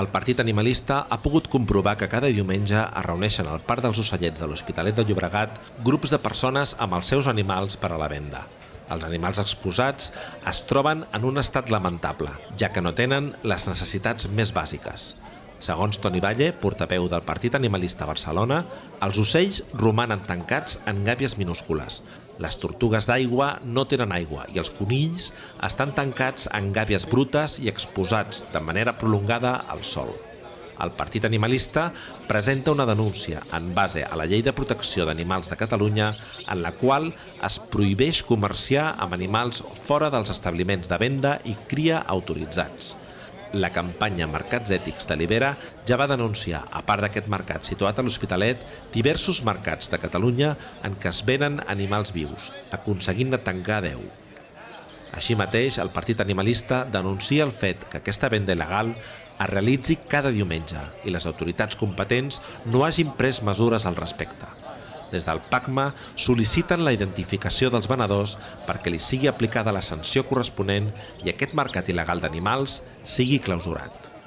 El Partit Animalista ha pogut comprovar que cada diumenge es reuneixen al Parc dels Ocellets de l'Hospitalet de Llobregat grups de persones amb els seus animals per a la venda. Els animals exposats es troben en un estat lamentable, ja que no tenen les necessitats més bàsiques. Segons Toni Valle, portaveu del Partit Animalista Barcelona, els ocells romanen tancats en gàbies minúscules. Les tortugues d'aigua no tenen aigua i els conills estan tancats en gàbies brutes i exposats de manera prolongada al sol. El Partit Animalista presenta una denúncia en base a la Llei de Protecció d'Animals de Catalunya en la qual es prohibeix comerciar amb animals fora dels establiments de venda i cria autoritzats. La campanya Mercats Ètics de Libera ja va denunciar, a part d'aquest mercat situat a l'Hospitalet, diversos mercats de Catalunya en què es venen animals vius, aconseguint-ne tancar 10. Així mateix, el Partit Animalista denuncia el fet que aquesta venda il·legal es realitzi cada diumenge i les autoritats competents no hagin pres mesures al respecte. Des del PACMA sol·liciten la identificació dels venedors perquè li sigui aplicada la sanció corresponent i aquest mercat il·legal d'animals sigui clausurat.